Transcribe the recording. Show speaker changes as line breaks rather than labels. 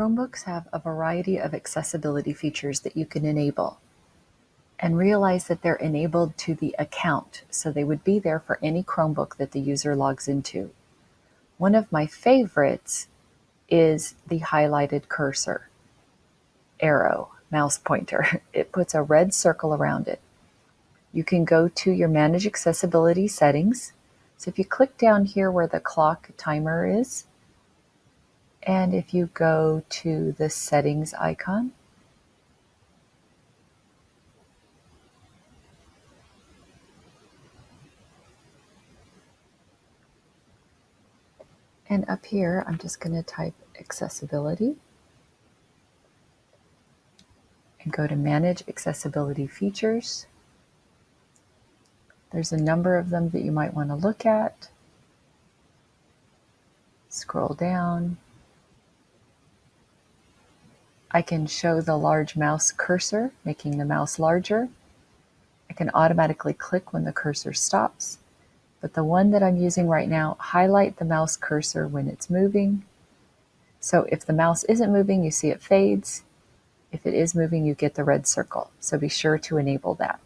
Chromebooks have a variety of accessibility features that you can enable and realize that they're enabled to the account, so they would be there for any Chromebook that the user logs into. One of my favorites is the highlighted cursor, arrow, mouse pointer. It puts a red circle around it. You can go to your Manage Accessibility settings. So if you click down here where the clock timer is, and if you go to the settings icon, And up here, I'm just going to type accessibility and go to manage accessibility features. There's a number of them that you might want to look at. Scroll down. I can show the large mouse cursor, making the mouse larger. I can automatically click when the cursor stops but the one that I'm using right now, highlight the mouse cursor when it's moving. So if the mouse isn't moving, you see it fades. If it is moving, you get the red circle. So be sure to enable that.